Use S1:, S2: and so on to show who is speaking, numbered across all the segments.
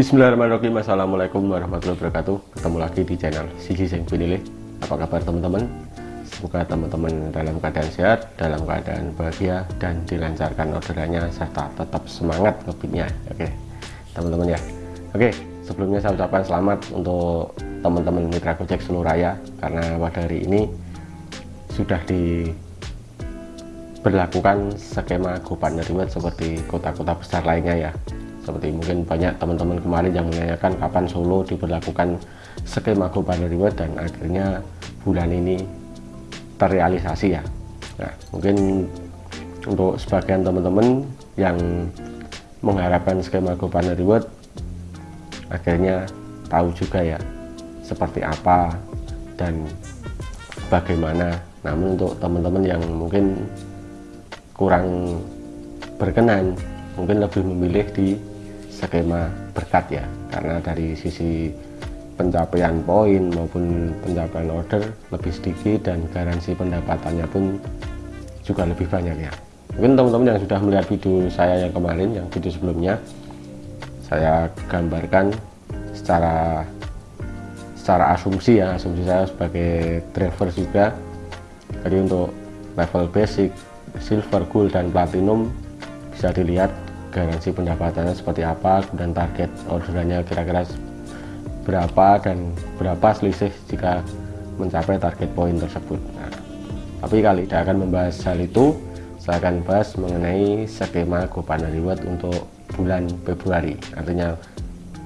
S1: Bismillahirrahmanirrahim. Assalamualaikum warahmatullahi wabarakatuh. Ketemu lagi di channel Sisi Sing Pinilih Apa kabar teman-teman? Semoga teman-teman dalam keadaan sehat Dalam keadaan bahagia Dan dilancarkan orderannya Serta tetap semangat ngebitnya Oke teman-teman ya. Oke sebelumnya saya ucapkan selamat Untuk teman-teman mitra Gojek seluruh raya Karena pada hari ini Sudah di berlakukan skema GoPartner Reward seperti kota-kota besar lainnya ya seperti mungkin banyak teman-teman kemarin yang menanyakan kapan Solo diberlakukan skema GoPartner Reward dan akhirnya bulan ini terrealisasi ya. Nah mungkin untuk sebagian teman-teman yang mengharapkan skema GoPartner Reward akhirnya tahu juga ya seperti apa dan bagaimana. Namun untuk teman-teman yang mungkin kurang berkenan mungkin lebih memilih di skema berkat ya. Karena dari sisi pencapaian poin maupun pencapaian order lebih sedikit dan garansi pendapatannya pun juga lebih banyak ya. Mungkin teman-teman yang sudah melihat video saya yang kemarin yang video sebelumnya saya gambarkan secara secara asumsi ya. Asumsi saya sebagai driver juga. Jadi untuk level basic silver, gold, dan platinum bisa dilihat garansi pendapatannya seperti apa dan target orderannya kira-kira berapa dan berapa selisih jika mencapai target poin tersebut. Nah, tapi kali tidak akan membahas hal itu. Saya akan bahas mengenai skema GoPartner Reward untuk bulan Februari. Artinya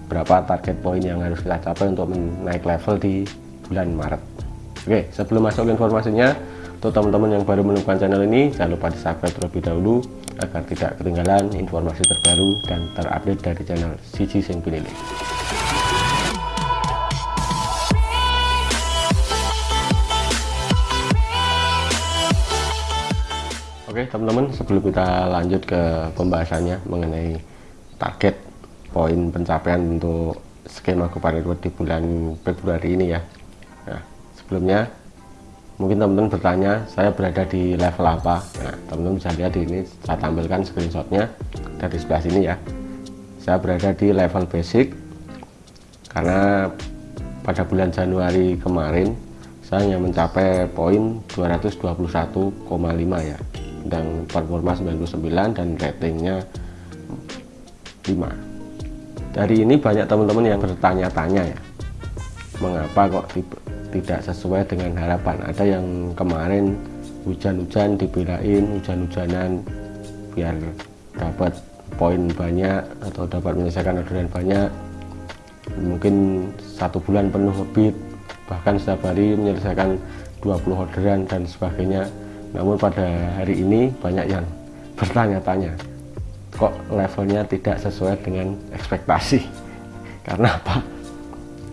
S1: berapa target poin yang harus kita capai untuk menaik level di bulan Maret. Oke sebelum masuk informasinya untuk teman-teman yang baru menemukan channel ini, jangan lupa di subscribe terlebih dahulu agar tidak ketinggalan informasi terbaru dan terupdate dari channel Siji Sing Pinilih. Oke teman-teman, sebelum kita lanjut ke pembahasannya mengenai target poin pencapaian untuk skema kemarin di bulan Februari ini ya. Nah, sebelumnya mungkin teman-teman bertanya saya berada di level apa? Nah teman-teman bisa lihat di ini saya tampilkan screenshotnya dari sebelah sini ya. Saya berada di level basic karena pada bulan Januari kemarin saya hanya mencapai poin 221,5 ya. Dan performa 99 dan ratingnya 5 dari ini banyak teman-teman yang bertanya-tanya ya mengapa kok tidak sesuai dengan harapan. Ada yang kemarin hujan-hujan dibelain hujan-hujanan biar dapat poin banyak atau dapat menyelesaikan orderan banyak. Mungkin satu bulan penuh ngebit bahkan setiap hari menyelesaikan 20 orderan dan sebagainya. Namun pada hari ini banyak yang bertanya-tanya kok levelnya tidak sesuai dengan ekspektasi? Karena apa?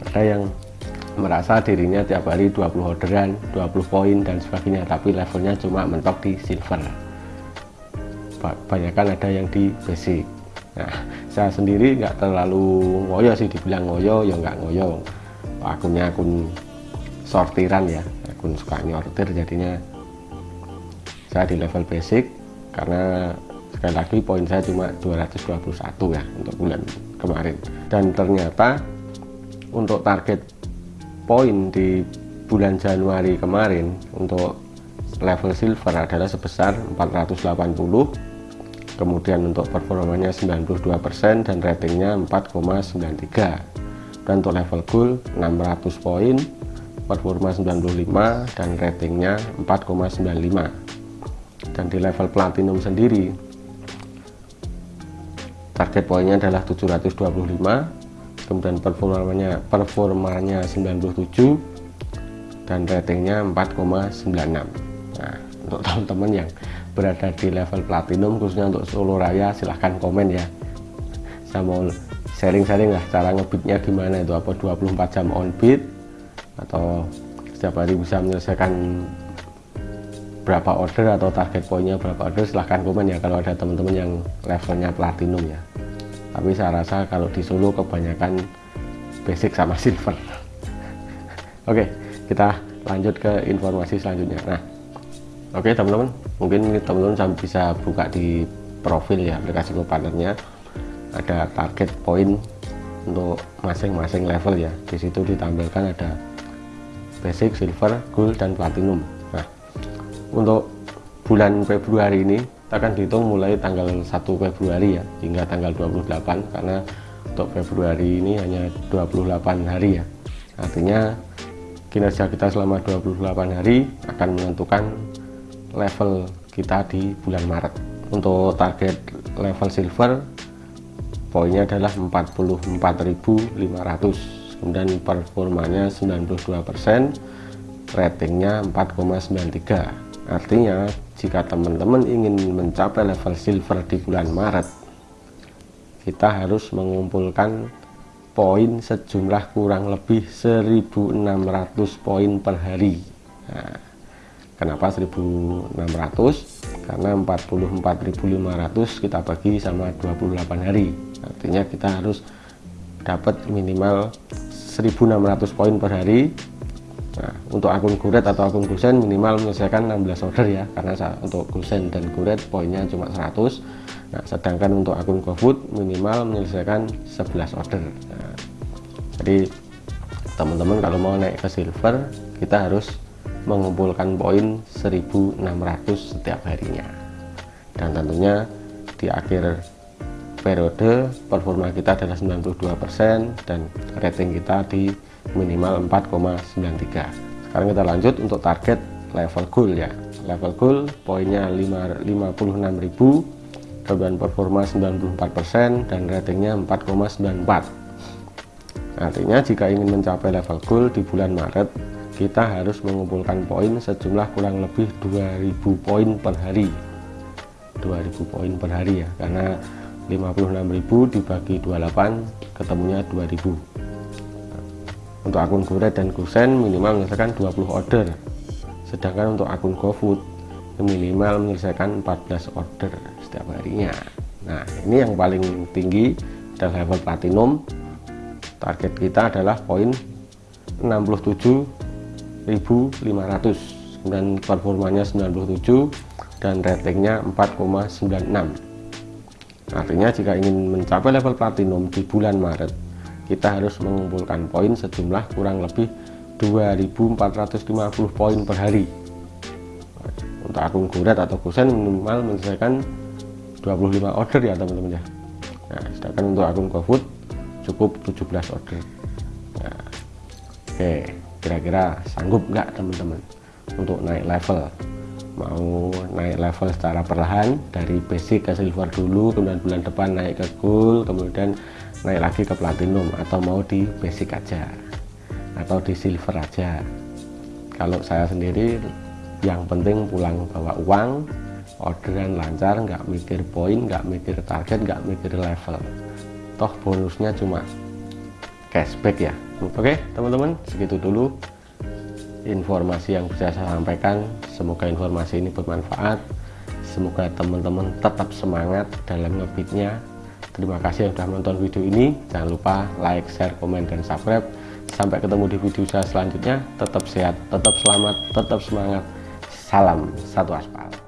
S1: Ada yang merasa dirinya tiap hari 20 orderan 20 poin dan sebagainya tapi levelnya cuma mentok di silver. Kan ada yang di basic. Nah saya sendiri nggak terlalu ngoyo sih dibilang ngoyo ya nggak ngoyo. Akunnya akun sortiran ya akun suka nyortir jadinya. Saya di level basic karena sekali lagi poin saya cuma 221 ya untuk bulan kemarin. Dan ternyata untuk target poin di bulan Januari kemarin untuk level silver adalah sebesar 480 kemudian untuk performanya 92% dan ratingnya 4,93 dan untuk level gold 600 poin performa 95 dan ratingnya 4,95 dan di level platinum sendiri target poinnya adalah 725 kemudian performanya performanya 97 dan ratingnya 4,96 nah untuk teman-teman yang berada di level platinum khususnya untuk Solo Raya silahkan komen ya. Saya mau sharing-sharing lah cara ngebitnya gimana itu apa 24 jam on beat atau setiap hari bisa menyelesaikan berapa order atau target poinnya berapa order silahkan komen ya kalau ada teman-teman yang levelnya platinum ya tapi saya rasa kalau di Solo kebanyakan basic sama silver. Oke kita lanjut ke informasi selanjutnya. Nah oke teman-teman. Mungkin teman-teman bisa buka di profil ya aplikasi partnernya. Ada target poin untuk masing-masing level ya. Di situ ditampilkan ada basic silver gold dan platinum. Nah untuk bulan Februari ini kita akan dihitung mulai tanggal 1 Februari ya hingga tanggal 28 karena untuk Februari ini hanya 28 hari ya. Artinya kinerja kita selama 28 hari akan menentukan level kita di bulan Maret. Untuk target level silver poinnya adalah 44.500 kemudian performanya 92% ratingnya 4,93 artinya jika teman-teman ingin mencapai level silver di bulan Maret kita harus mengumpulkan poin sejumlah kurang lebih 1600 poin per hari. Nah, kenapa 1600 karena 44.500 kita bagi sama 28 hari. Artinya kita harus dapat minimal 1600 poin per hari nah, untuk akun guret atau akun gusen minimal menyelesaikan 16 order ya karena untuk gusen dan guret poinnya cuma 100 nah sedangkan untuk akun GoFood minimal menyelesaikan 11 order. Nah, jadi teman-teman kalau mau naik ke silver kita harus mengumpulkan poin 1600 setiap harinya. Dan tentunya di akhir periode performa kita adalah 92% dan rating kita di minimal 4,93 sekarang kita lanjut untuk target level goal ya. Level goal poinnya 56.000 kemudian performa 94% dan ratingnya 4,94 artinya jika ingin mencapai level goal di bulan Maret kita harus mengumpulkan poin sejumlah kurang lebih 2000 poin per hari. 2000 poin per hari ya karena 56.000 dibagi 28 ketemunya 2000 untuk akun Goret dan Gusen minimal menyelesaikan 20 order. Sedangkan untuk akun GoFood minimal menyelesaikan 14 order setiap harinya. Nah ini yang paling tinggi adalah level platinum. Target kita adalah poin 67.500 dan performanya 97 dan ratingnya 4,96 Artinya jika ingin mencapai level platinum di bulan Maret, kita harus mengumpulkan poin sejumlah kurang lebih 2450 poin per hari. Untuk akun Guret atau Kusen minimal menyelesaikan 25 order ya teman-teman ya. Nah, sedangkan untuk akun GoFood cukup 17 order. Nah, oke, kira-kira sanggup nggak teman-teman untuk naik level? mau naik level secara perlahan dari basic ke silver dulu kemudian bulan depan naik ke gold kemudian naik lagi ke platinum atau mau di basic aja atau di silver aja. Kalau saya sendiri yang penting pulang bawa uang orderan lancar nggak mikir poin nggak mikir target nggak mikir level. Toh bonusnya cuma cashback ya. Oke teman-teman segitu dulu informasi yang bisa saya sampaikan. Semoga informasi ini bermanfaat. Semoga teman-teman tetap semangat dalam ngebitnya terima kasih yang sudah menonton video ini. Jangan lupa like share komen dan subscribe. Sampai ketemu di video saya selanjutnya. Tetap sehat tetap selamat tetap semangat. Salam satu aspal